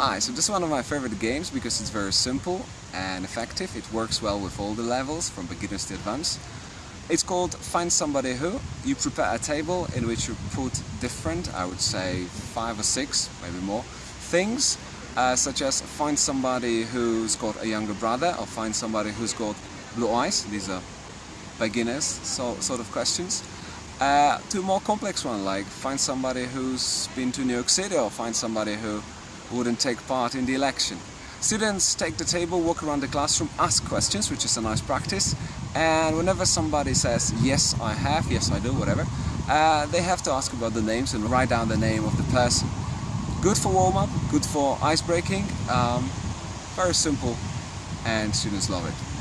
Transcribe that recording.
Hi, so this is one of my favorite games because it's very simple and effective. It works well with all the levels, from beginners to advanced. It's called Find Somebody Who. You prepare a table in which you put different, I would say five or six, maybe more, things, uh, such as find somebody who's got a younger brother or find somebody who's got blue eyes. These are beginners so, sort of questions. Uh, to a more complex one, like find somebody who's been to New York City or find somebody who wouldn't take part in the election. Students take the table, walk around the classroom, ask questions, which is a nice practice, and whenever somebody says, yes I have, yes I do, whatever, uh, they have to ask about the names and write down the name of the person. Good for warm-up, good for ice breaking, um, very simple, and students love it.